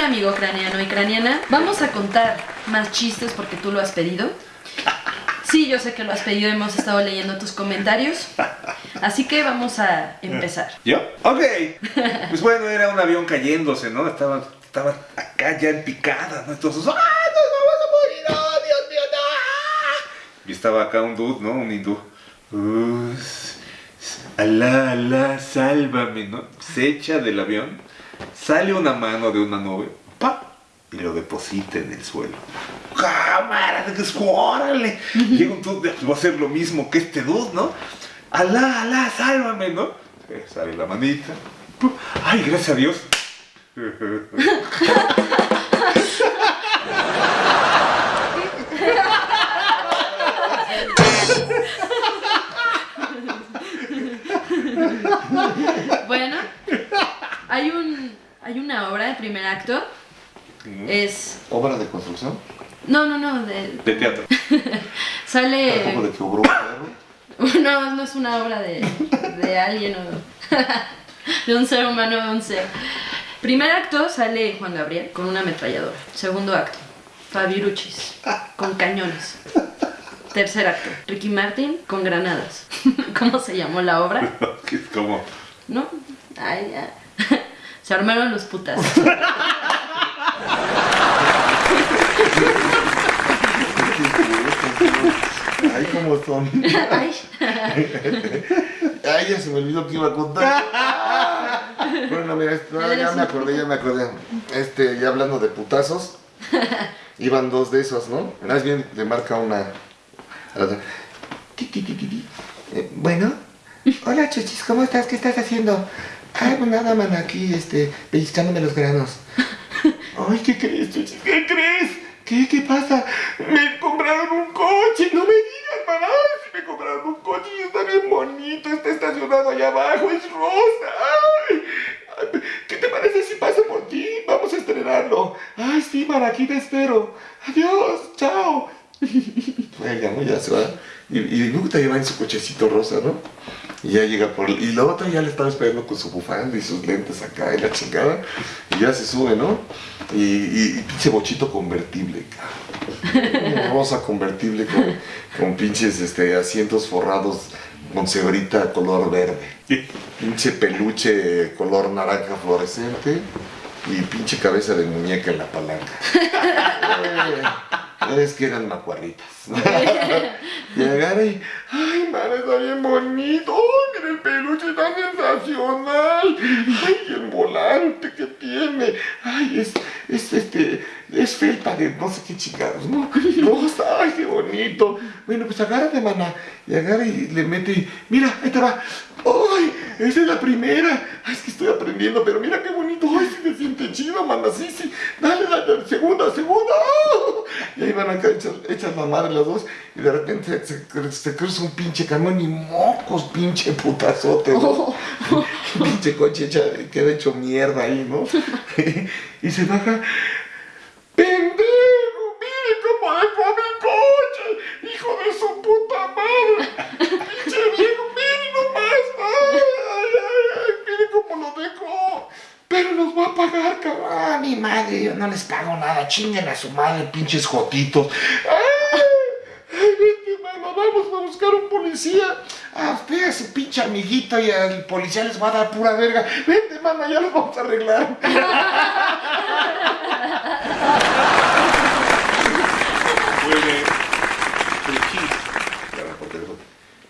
Hola amigo craniano y craniana. Vamos a contar más chistes porque tú lo has pedido. Sí, yo sé que lo has pedido, hemos estado leyendo tus comentarios. Así que vamos a empezar. ¿Yo? Ok. Pues bueno, era un avión cayéndose, ¿no? Estaba, estaba acá ya en picada, ¿no? Entonces, ¡ah! ¡Nos vamos a morir! ¡Oh, Dios mío, no! Y estaba acá un dude, ¿no? Un hindú. Alá, alá, sálvame, ¿no? Se echa del avión, sale una mano de una nube, ¡pa! Y lo deposita en el suelo. ¡Cámara! ¡Órale! Llega un dude, va a hacer lo mismo que este dude, ¿no? Alá, alá, sálvame, ¿no? Eh, Sale la manita. ¡pum! ¡Ay, gracias a Dios! Bueno, hay un hay una obra de primer acto. Es ¿Obra de construcción? no, no, no, de, De teatro. sale ¿Tampoco de que obró no, no es una obra de, de alguien o de un ser humano de un ser. Primer acto sale Juan Gabriel con una ametralladora. Segundo acto, Fabiruchis con cañones. Tercer acto, Ricky Martin con granadas. ¿Cómo se llamó la obra? Como... ¿No? Ay, ya. Se armaron los putas. Ay, cómo son. Ay. Ay, ya se me olvidó que iba a contar. Bueno, mira, no, ya me acordé, ya me acordé. Este, ya hablando de putazos, iban dos de esos, ¿no? Más bien le marca una. Eh, bueno, hola chuchis, ¿cómo estás? ¿Qué estás haciendo? Ay, pues nada, man, aquí, este, pellizcándome los granos. Ay, ¿qué crees, chuchis? ¿Qué crees? ¿Qué, qué pasa? Me compraron un coche, no me digas, man. Ay, sí me compraron un coche y está bien bonito, está estacionado allá abajo, es rosa. Ay, ay, ¿qué te parece si paso por ti? Vamos a estrenarlo. Ay, sí, man, aquí te espero. Adiós, chao. Venga, ¿no? Ya se va. Y, y luego te lleva en su cochecito rosa, ¿no? Y ya llega por... Y la otra ya le estaba esperando con su bufanda y sus lentes acá y la chingada. Y ya se sube, ¿no? Y, y, y pinche bochito convertible, cabrón. Rosa convertible con, con pinches este, asientos forrados con cebrita color verde. Pinche peluche color naranja fluorescente. Y pinche cabeza de muñeca en la palanca. Es que eran macuarritas. y agarra y, está bien bonito. Ay, mira el peluche, está sensacional. Ay, el volante que tiene. Ay, es, es este, es felpa de no sé qué chingados, ¿no? Rosa, ay, qué bonito. Bueno, pues agárrate, mana. Y agarra y le mete y, mira, ahí te va. ¡Ay! Esa es la primera. Ay, es que estoy aprendiendo, pero mira qué bonito. Ay, sí se siente chido, mana. Sí, sí. Dale, dale, segunda, segunda. ¡Ah! Y ahí van acá, echas, echas la madre las dos. Y de repente se, se, se cruza un pinche camión y mocos, pinche putazote. ¿no? pinche coche hecha, queda hecho mierda ahí, ¿no? y se baja. ¡Pendejo! ¡Mire cómo dejó mi coche! ¡Hijo de su puta madre! ¡Pinche viejo! ¡Mire nomás! ¡Ay, ay, ay! ay ¡Mire cómo lo dejó! Pero nos va a pagar, cabrón. Ah, mi madre, yo no les pago nada. Chinguen a su madre, pinches jotitos. ¡Ay! ¡Ay, vete, mano! Vamos a buscar un policía. A usted, a su pinche amiguito y al policía les va a dar pura verga. Vente, mano, ya los vamos a arreglar.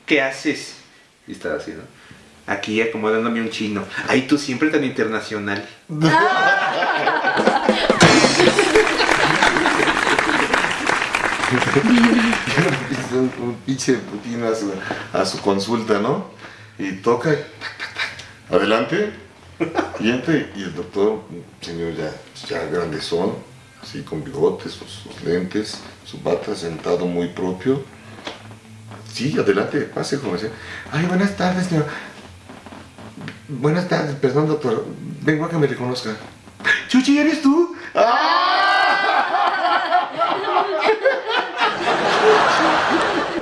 ¿Qué haces? Y estaba así, ¿no? Aquí acomodándome un chino. Ay, tú siempre tan internacional. un, un pinche Putin a su, consulta, ¿no? Y toca, adelante, y entra, y el doctor, señor ya, ya grandezón, así con bigotes, sus, sus lentes, su bata sentado muy propio. Sí, adelante, pase, joven. Ay, buenas tardes, señor. Buenas tardes, perdón, doctor. Vengo a que me reconozca. Chuchi, ¿eres tú?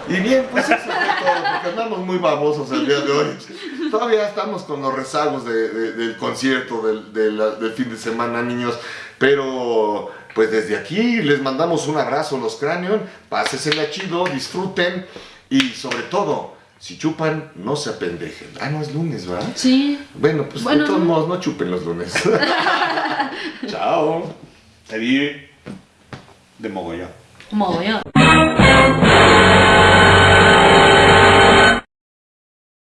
Y bien, pues eso fue todo, porque andamos muy babosos el día de hoy. Todavía estamos con los rezagos de- de- del concierto del, fin de semana, niños. Pero, pues desde aquí les mandamos un abrazo los Cranion, pásesela chido, disfruten y sobre todo, si chupan, no se apendejen. Ah, no es lunes, ¿verdad? Sí. Bueno, pues Bueno, de todos no. modos, no chupen los lunes. Chao. Salir de mogollón. Mogollón.